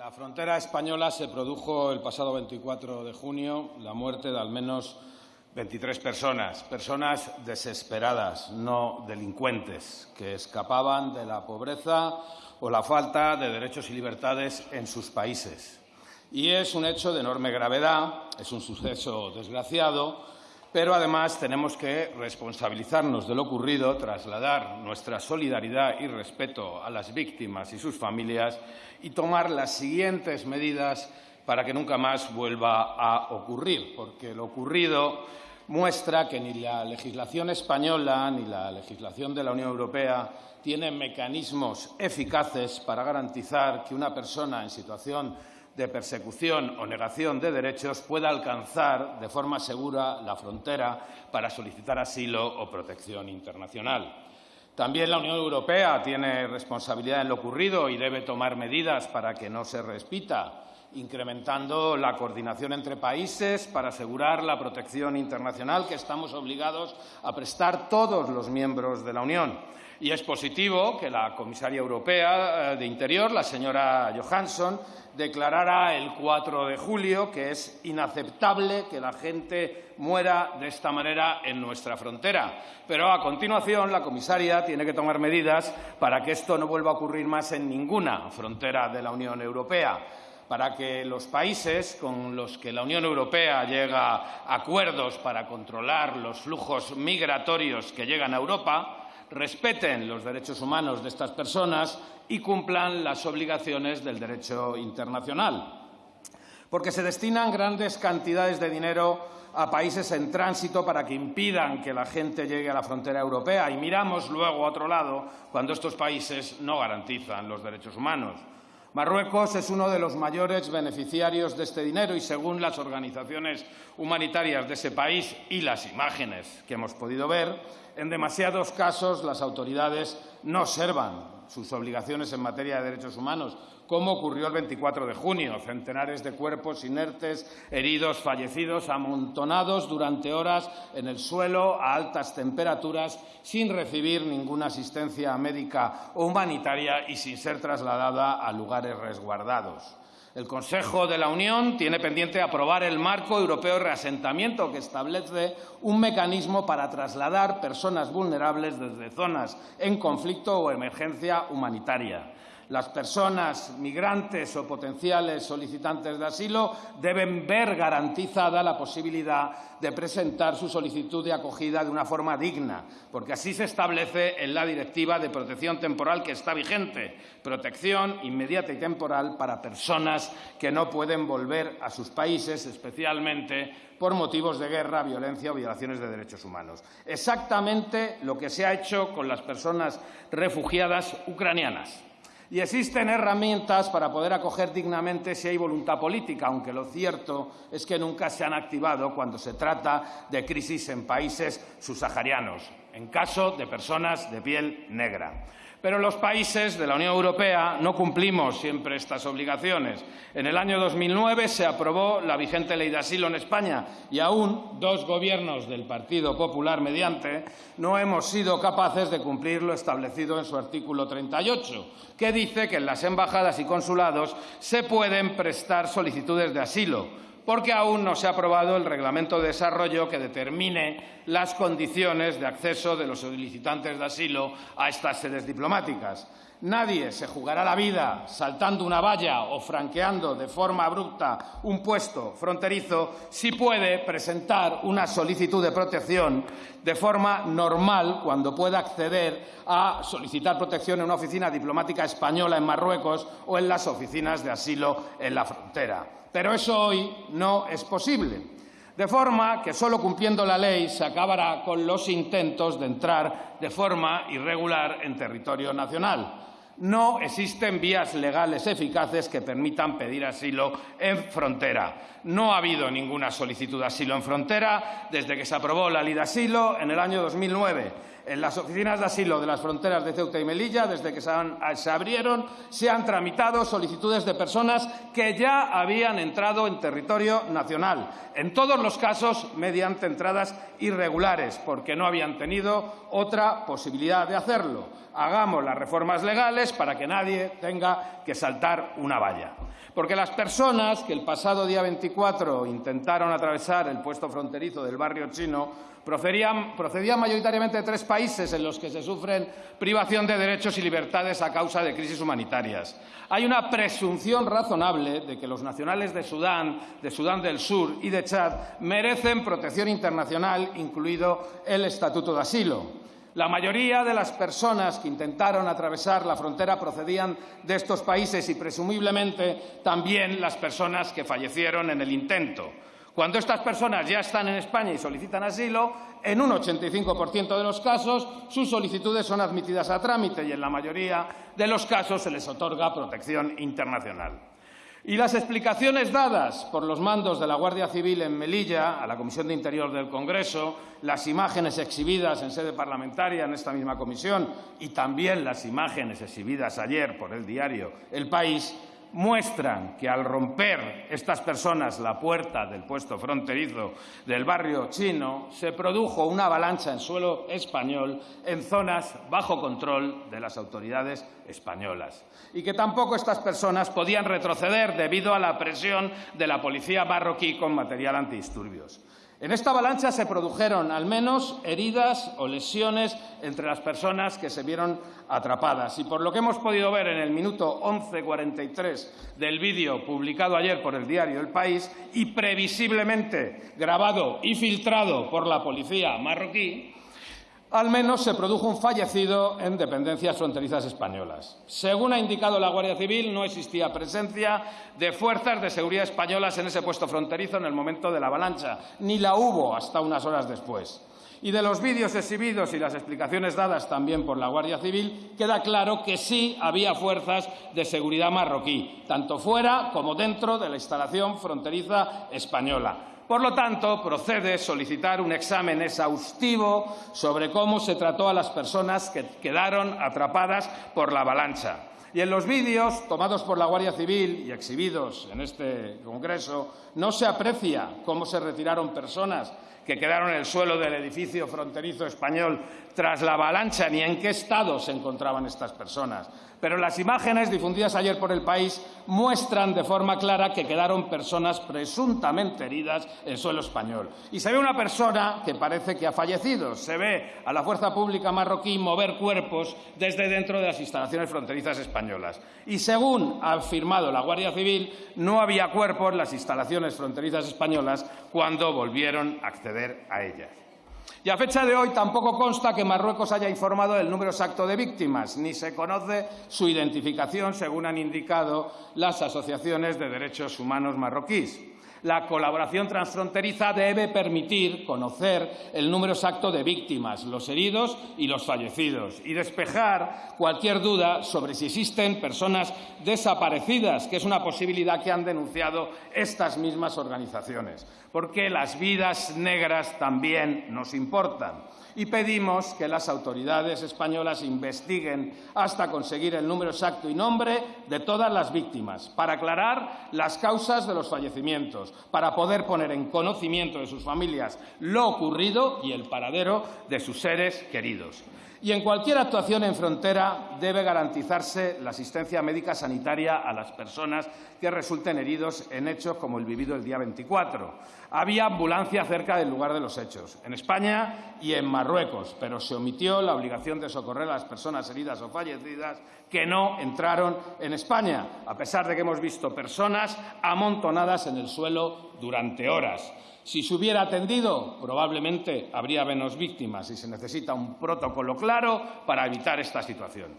la frontera española se produjo el pasado 24 de junio la muerte de al menos 23 personas, personas desesperadas, no delincuentes, que escapaban de la pobreza o la falta de derechos y libertades en sus países. Y es un hecho de enorme gravedad, es un suceso desgraciado, pero además tenemos que responsabilizarnos de lo ocurrido, trasladar nuestra solidaridad y respeto a las víctimas y sus familias y tomar las siguientes medidas para que nunca más vuelva a ocurrir, porque lo ocurrido muestra que ni la legislación española ni la legislación de la Unión Europea tienen mecanismos eficaces para garantizar que una persona en situación de persecución o negación de derechos pueda alcanzar de forma segura la frontera para solicitar asilo o protección internacional. También la Unión Europea tiene responsabilidad en lo ocurrido y debe tomar medidas para que no se repita, incrementando la coordinación entre países para asegurar la protección internacional que estamos obligados a prestar todos los miembros de la Unión. Y es positivo que la comisaria europea eh, de Interior, la señora Johansson, declarara el 4 de julio que es inaceptable que la gente muera de esta manera en nuestra frontera. Pero a continuación la comisaria tiene que tomar medidas para que esto no vuelva a ocurrir más en ninguna frontera de la Unión Europea para que los países con los que la Unión Europea llega a acuerdos para controlar los flujos migratorios que llegan a Europa respeten los derechos humanos de estas personas y cumplan las obligaciones del derecho internacional. Porque se destinan grandes cantidades de dinero a países en tránsito para que impidan que la gente llegue a la frontera europea y miramos luego a otro lado cuando estos países no garantizan los derechos humanos. Marruecos es uno de los mayores beneficiarios de este dinero y, según las organizaciones humanitarias de ese país y las imágenes que hemos podido ver, en demasiados casos las autoridades no observan sus obligaciones en materia de derechos humanos, como ocurrió el 24 de junio. Centenares de cuerpos inertes, heridos, fallecidos, amontonados durante horas en el suelo a altas temperaturas, sin recibir ninguna asistencia médica o humanitaria y sin ser trasladada a lugares resguardados. El Consejo de la Unión tiene pendiente aprobar el marco europeo de reasentamiento que establece un mecanismo para trasladar personas vulnerables desde zonas en conflicto o emergencia humanitaria. Las personas migrantes o potenciales solicitantes de asilo deben ver garantizada la posibilidad de presentar su solicitud de acogida de una forma digna, porque así se establece en la Directiva de Protección Temporal que está vigente, protección inmediata y temporal para personas que no pueden volver a sus países, especialmente por motivos de guerra, violencia o violaciones de derechos humanos. Exactamente lo que se ha hecho con las personas refugiadas ucranianas y existen herramientas para poder acoger dignamente si hay voluntad política, aunque lo cierto es que nunca se han activado cuando se trata de crisis en países subsaharianos, en caso de personas de piel negra. Pero los países de la Unión Europea no cumplimos siempre estas obligaciones. En el año 2009 se aprobó la vigente ley de asilo en España y aún dos gobiernos del Partido Popular mediante no hemos sido capaces de cumplir lo establecido en su artículo 38, que dice que en las embajadas y consulados se pueden prestar solicitudes de asilo porque aún no se ha aprobado el reglamento de desarrollo que determine las condiciones de acceso de los solicitantes de asilo a estas sedes diplomáticas. Nadie se jugará la vida saltando una valla o franqueando de forma abrupta un puesto fronterizo si puede presentar una solicitud de protección de forma normal cuando pueda acceder a solicitar protección en una oficina diplomática española en Marruecos o en las oficinas de asilo en la frontera. Pero eso hoy no es posible. De forma que solo cumpliendo la ley se acabará con los intentos de entrar de forma irregular en territorio nacional. No existen vías legales eficaces que permitan pedir asilo en frontera. No ha habido ninguna solicitud de asilo en frontera desde que se aprobó la ley de asilo en el año 2009 En las oficinas de asilo de las fronteras de Ceuta y Melilla, desde que se, abrieron, se han tramitado solicitudes de personas que ya habían entrado en territorio nacional, en todos los casos mediante entradas irregulares, porque no habían tenido otra posibilidad de hacerlo. Hagamos las reformas legales para que nadie tenga que saltar una valla. Porque las personas que el pasado día 24 intentaron atravesar el puesto fronterizo del barrio chino procedían, mayoritariamente de tres países en los que se sufren privación de derechos y libertades a causa de crisis humanitarias. Hay una presunción razonable de que los nacionales de Sudán, de Sudán del Sur y de Chad merecen protección internacional, incluido el Estatuto de Asilo. La mayoría de las personas que intentaron atravesar la frontera procedían de estos países y, presumiblemente, también las personas que fallecieron en el intento. Cuando estas personas ya están en España y solicitan asilo, en un 85% de los casos sus solicitudes son admitidas a trámite y en la mayoría de los casos se les otorga protección internacional. Y las explicaciones dadas por los mandos de la Guardia Civil en Melilla a la Comisión de Interior del Congreso, las imágenes exhibidas en sede parlamentaria en esta misma comisión y también las imágenes exhibidas ayer por el diario El País muestran que al romper estas personas la puerta del puesto fronterizo del barrio chino, se produjo una avalancha en suelo español en zonas bajo control de las autoridades españolas y que tampoco estas personas podían retroceder debido a la presión de la policía marroquí con material antidisturbios. En esta avalancha se produjeron al menos heridas o lesiones entre las personas que se vieron atrapadas. Y por lo que hemos podido ver en el minuto 11.43 del vídeo publicado ayer por el diario El País y previsiblemente grabado y filtrado por la policía marroquí, al menos se produjo un fallecido en dependencias fronterizas españolas. Según ha indicado la Guardia Civil, no existía presencia de fuerzas de seguridad españolas en ese puesto fronterizo en el momento de la avalancha, ni la hubo hasta unas horas después. Y de los vídeos exhibidos y las explicaciones dadas también por la Guardia Civil, queda claro que sí había fuerzas de seguridad marroquí, tanto fuera como dentro de la instalación fronteriza española. Por lo tanto, procede solicitar un examen exhaustivo sobre cómo se trató a las personas que quedaron atrapadas por la avalancha. Y en los vídeos tomados por la Guardia Civil y exhibidos en este Congreso no se aprecia cómo se retiraron personas que quedaron en el suelo del edificio fronterizo español tras la avalancha ni en qué estado se encontraban estas personas. Pero las imágenes difundidas ayer por el país muestran de forma clara que quedaron personas presuntamente heridas en suelo español. Y se ve una persona que parece que ha fallecido. Se ve a la fuerza pública marroquí mover cuerpos desde dentro de las instalaciones fronterizas españolas. Y según ha afirmado la Guardia Civil, no había cuerpos en las instalaciones fronterizas españolas cuando volvieron a acceder a ellas. Y a fecha de hoy tampoco consta que Marruecos haya informado del número exacto de víctimas, ni se conoce su identificación, según han indicado las asociaciones de derechos humanos marroquíes. La colaboración transfronteriza debe permitir conocer el número exacto de víctimas, los heridos y los fallecidos, y despejar cualquier duda sobre si existen personas desaparecidas, que es una posibilidad que han denunciado estas mismas organizaciones, porque las vidas negras también nos importan y pedimos que las autoridades españolas investiguen hasta conseguir el número exacto y nombre de todas las víctimas, para aclarar las causas de los fallecimientos, para poder poner en conocimiento de sus familias lo ocurrido y el paradero de sus seres queridos. Y en cualquier actuación en frontera debe garantizarse la asistencia médica sanitaria a las personas que resulten heridos en hechos como el vivido el día 24. Había ambulancia cerca del lugar de los hechos, en España y en Marruecos, pero se omitió la obligación de socorrer a las personas heridas o fallecidas que no entraron en España, a pesar de que hemos visto personas amontonadas en el suelo durante horas. Si se hubiera atendido, probablemente habría menos víctimas y se necesita un protocolo claro para evitar esta situación.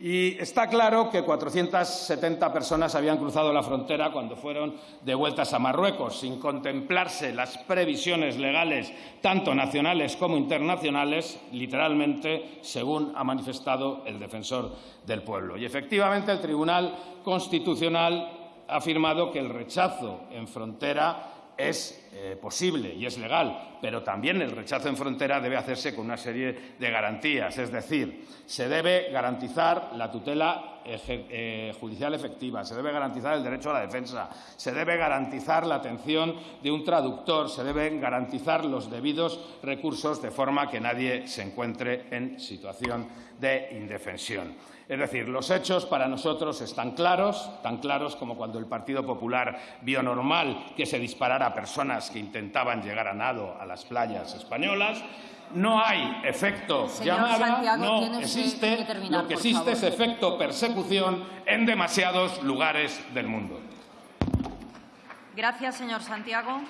Y está claro que 470 personas habían cruzado la frontera cuando fueron devueltas a Marruecos, sin contemplarse las previsiones legales, tanto nacionales como internacionales, literalmente, según ha manifestado el defensor del pueblo. Y efectivamente el Tribunal Constitucional ha afirmado que el rechazo en frontera es eh, posible y es legal, pero también el rechazo en frontera debe hacerse con una serie de garantías. Es decir, se debe garantizar la tutela eh, judicial efectiva, se debe garantizar el derecho a la defensa, se debe garantizar la atención de un traductor, se deben garantizar los debidos recursos de forma que nadie se encuentre en situación de indefensión. Es decir, los hechos para nosotros están claros, tan claros como cuando el Partido Popular vio normal que se disparara a personas que intentaban llegar a nado a las playas españolas. No hay efecto llamada, no existe. lo que existe es efecto persecución en demasiados lugares del mundo. Gracias, señor Santiago.